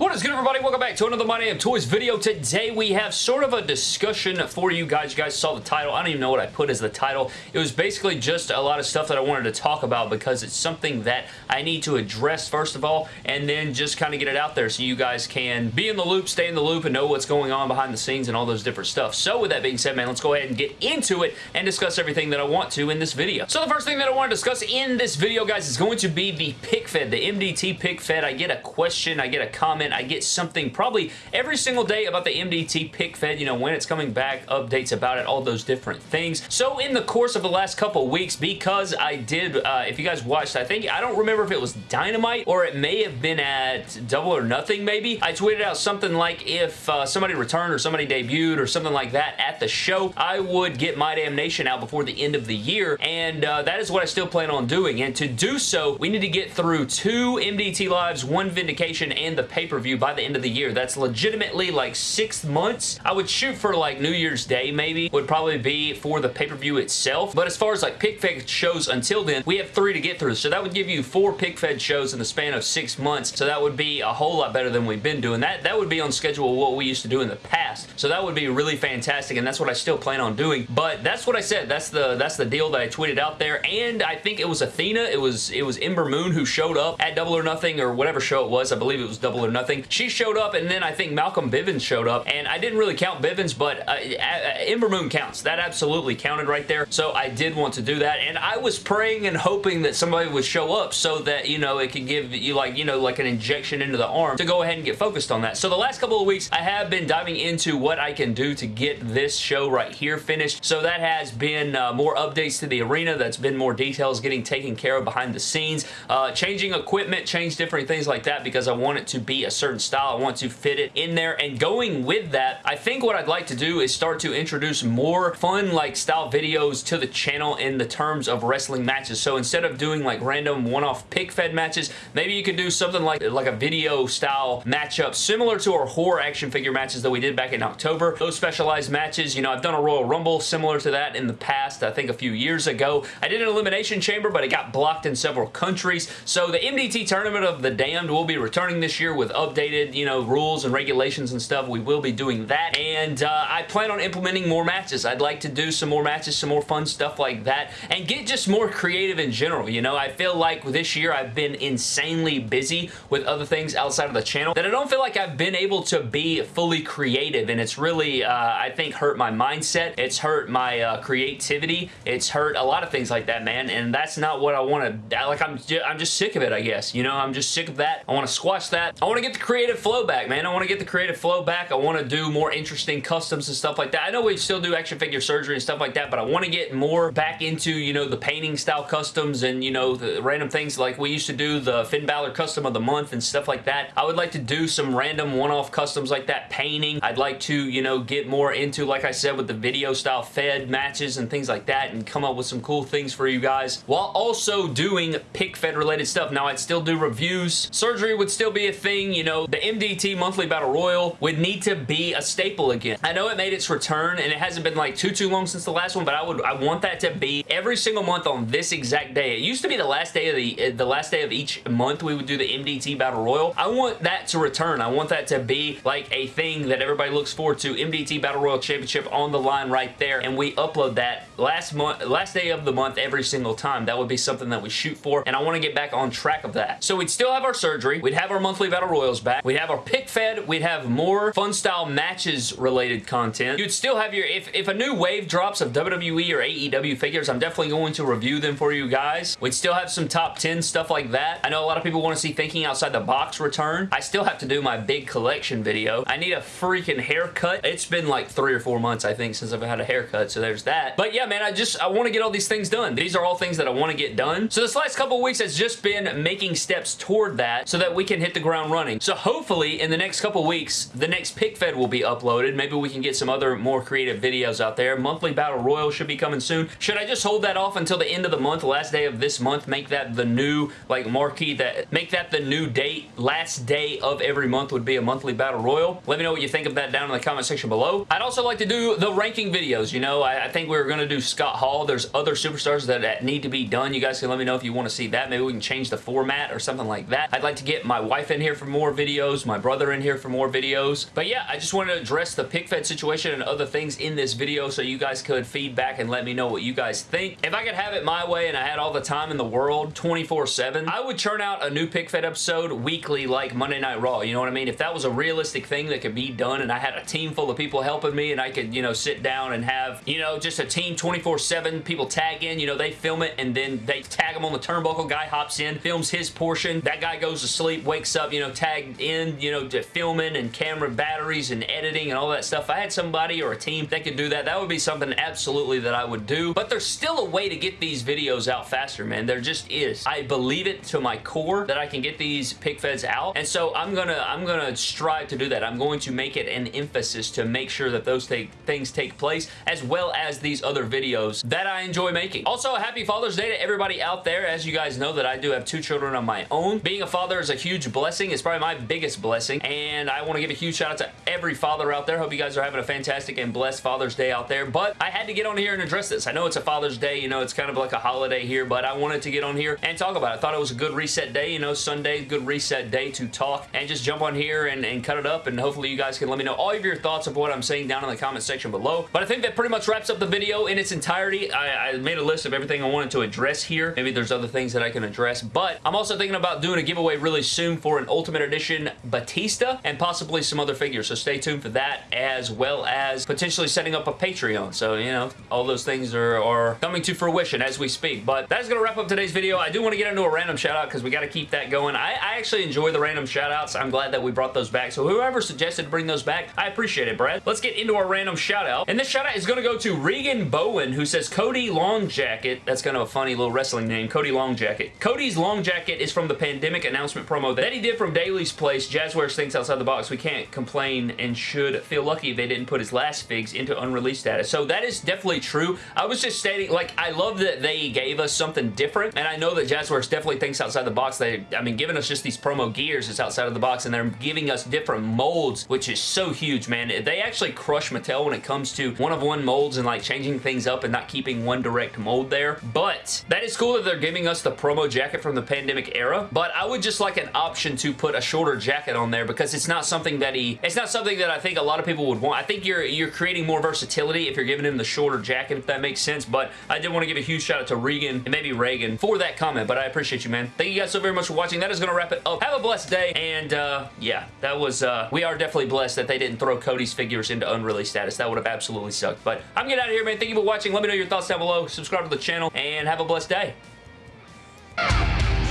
What is good everybody? Welcome back to another My Damn Toys video. Today we have sort of a discussion for you guys. You guys saw the title. I don't even know what I put as the title. It was basically just a lot of stuff that I wanted to talk about because it's something that I need to address first of all and then just kind of get it out there so you guys can be in the loop, stay in the loop, and know what's going on behind the scenes and all those different stuff. So with that being said, man, let's go ahead and get into it and discuss everything that I want to in this video. So the first thing that I want to discuss in this video, guys, is going to be the pick fed, the MDT pick fed. I get a question, I get a comment, I get something probably every single day about the MDT pick fed, you know, when it's coming back, updates about it, all those different things. So in the course of the last couple weeks, because I did, uh, if you guys watched, I think, I don't remember if it was Dynamite or it may have been at Double or Nothing maybe, I tweeted out something like if uh, somebody returned or somebody debuted or something like that at the show, I would get My Damnation out before the end of the year, and uh, that is what I still plan on doing, and to do so, we need to get through two MDT Lives, one Vindication, and the pay-per-view by the end of the year. That's legitimately like six months. I would shoot for like New Year's Day maybe, would probably be for the pay-per-view itself. But as far as like pick fed shows until then, we have three to get through. So that would give you four pick fed shows in the span of six months. So that would be a whole lot better than we've been doing. That, that would be on schedule what we used to do in the past. So that would be really fantastic and that's what I still plan on doing. But that's what I said. That's the that's the deal that I tweeted out there. And I think it was Athena. It was it was Ember Moon who showed up at Double or Nothing or whatever show it was. I believe it was Double or Nothing. She showed up and then I think Malcolm Bivens showed up and I didn't really count Bivens but uh, Ember Moon counts. That absolutely counted right there so I did want to do that and I was praying and hoping that somebody would show up so that you know it could give you like you know like an injection into the arm to go ahead and get focused on that. So the last couple of weeks I have been diving into what I can do to get this show right here finished. So that has been uh, more updates to the arena. That's been more details getting taken care of behind the scenes. Uh, changing equipment, change different things like that because I want it to be a certain style. I want to fit it in there. And going with that I think what I'd like to do is start to introduce more fun like style videos to the channel in the terms of wrestling matches. So instead of doing like random one-off pick fed matches maybe you could do something like like a video style matchup similar to our horror action figure matches that we did back in October. Those specialized matches you know I've done a Royal Rumble similar to that in the past I think a few years ago. I did an Elimination Chamber but it got blocked in several countries. So the MDT Tournament of the Damned will be returning this year with updated you know rules and regulations and stuff. We will be doing that. And uh, I plan on implementing more matches. I'd like to do some more matches, some more fun stuff like that, and get just more creative in general. You know, I feel like this year I've been insanely busy with other things outside of the channel that I don't feel like I've been able to be fully creative, and it's really, uh, I think, hurt my mindset. It's hurt my uh, creativity. It's hurt a lot of things like that, man, and that's not what I want to, like, I'm, I'm just sick of it, I guess. You know, I'm just sick of that. I want to squash that. I want to get the creative flow back, man. I want to get the creative flow back. I want to do more interesting customs and stuff like that. I know we still do action figure surgery and stuff like that, but I want to get more back into, you know, the painting style customs and, you know, the random things like we used to do the Finn Balor custom of the month and stuff like that. I would like to do some random one-off customs like that, painting. I'd like to, you know, get more into, like I said, with the video style fed matches and things like that and come up with some cool things for you guys while also doing pick fed related stuff. Now, I'd still do reviews. Surgery would still be a thing, you know, the MDT monthly battle royal would need to be a staple again. I know it made its return and it hasn't been like too, too long since the last one, but I would, I want that to be every single month on this exact day. It used to be the last day of the, uh, the last day of each month we would do the MDT battle royal. I want that to return. I want that to be like a thing that everybody looks forward to. MDT battle royal championship on the line right there and we upload that last month, last day of the month every single time. That would be something that we shoot for and I want to get back on track of that. So we'd still have our surgery. We'd have our monthly battle royals back. We'd have our pick fed. We'd have more fun style matches related content. You'd still have your, if, if a new wave drops of WWE or AEW figures, I'm definitely going to review them for you guys. We'd still have some top 10 stuff like that. I know a lot of people want to see Thinking Outside the Box return. I still have to do my big collection video. I need a freaking haircut. It's been like three or four months, I think, since I've had a haircut, so there's that. But yeah, man, I just, I want to get all these things done. These are all things that I want to get done. So this last couple weeks has just been making steps toward that so that we can hit the ground running. So hopefully in the next couple weeks, the next pick fed will be uploaded. Maybe we can get some other more creative videos out there. Monthly Battle Royal should be coming soon. Should I just hold that off until the end of the month, last day of this month, make that the new, like, marquee, that make that the new date, last day of every month would be a monthly Battle Royal. Let me know what you think of that down in the comment section below. I'd also like to do the ranking videos, you know, I, I think we were going to do Scott Hall. There's other superstars that, that need to be done. You guys can let me know if you want to see that. Maybe we can change the format or something like that. I'd like to get my wife in here for more more videos, my brother in here for more videos. But yeah, I just wanted to address the pick fed situation and other things in this video so you guys could feedback and let me know what you guys think. If I could have it my way and I had all the time in the world 24-7, I would churn out a new pick fed episode weekly like Monday Night Raw. You know what I mean? If that was a realistic thing that could be done and I had a team full of people helping me and I could, you know, sit down and have, you know, just a team 24-7, people tag in, you know, they film it and then they tag them on the turnbuckle, guy hops in, films his portion, that guy goes to sleep, wakes up, you know, tagged in, you know, to filming and camera batteries and editing and all that stuff. If I had somebody or a team that could do that, that would be something absolutely that I would do. But there's still a way to get these videos out faster, man. There just is. I believe it to my core that I can get these pick feds out. And so I'm gonna I'm gonna strive to do that. I'm going to make it an emphasis to make sure that those take, things take place as well as these other videos that I enjoy making. Also, happy Father's Day to everybody out there. As you guys know that I do have two children of my own. Being a father is a huge blessing. It's probably my biggest blessing. And I want to give a huge shout out to every father out there. Hope you guys are having a fantastic and blessed Father's Day out there. But I had to get on here and address this. I know it's a Father's Day. You know, it's kind of like a holiday here, but I wanted to get on here and talk about it. I thought it was a good reset day. You know, Sunday, good reset day to talk and just jump on here and, and cut it up. And hopefully you guys can let me know all of your thoughts of what I'm saying down in the comment section below. But I think that pretty much wraps up the video in its entirety. I, I made a list of everything I wanted to address here. Maybe there's other things that I can address, but I'm also thinking about doing a giveaway really soon for an Ultimate Edition Batista and possibly some other figures, so stay tuned for that as well as potentially setting up a Patreon. So, you know, all those things are, are coming to fruition as we speak. But that's going to wrap up today's video. I do want to get into a random shout out because we got to keep that going. I, I actually enjoy the random shout outs. I'm glad that we brought those back. So whoever suggested to bring those back, I appreciate it, Brad. Let's get into our random shout out. And this shout out is going to go to Regan Bowen who says Cody Long Jacket. That's kind of a funny little wrestling name. Cody Long Jacket. Cody's Long Jacket is from the pandemic announcement promo that he did from Place. Jazwares thinks outside the box. We can't complain and should feel lucky they didn't put his last figs into unreleased status. So that is definitely true. I was just stating, like, I love that they gave us something different, and I know that Jazwares definitely thinks outside the box. They, I mean, giving us just these promo gears is outside of the box, and they're giving us different molds, which is so huge, man. They actually crush Mattel when it comes to one-of-one -one molds and, like, changing things up and not keeping one direct mold there. But that is cool that they're giving us the promo jacket from the pandemic era, but I would just like an option to put a shorter jacket on there because it's not something that he, it's not something that I think a lot of people would want. I think you're, you're creating more versatility if you're giving him the shorter jacket, if that makes sense, but I did want to give a huge shout out to Regan and maybe Reagan for that comment, but I appreciate you, man. Thank you guys so very much for watching. That is going to wrap it up. Have a blessed day, and uh, yeah, that was, uh, we are definitely blessed that they didn't throw Cody's figures into unreleased status. That would have absolutely sucked, but I'm getting out of here, man. Thank you for watching. Let me know your thoughts down below. Subscribe to the channel, and have a blessed day.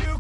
You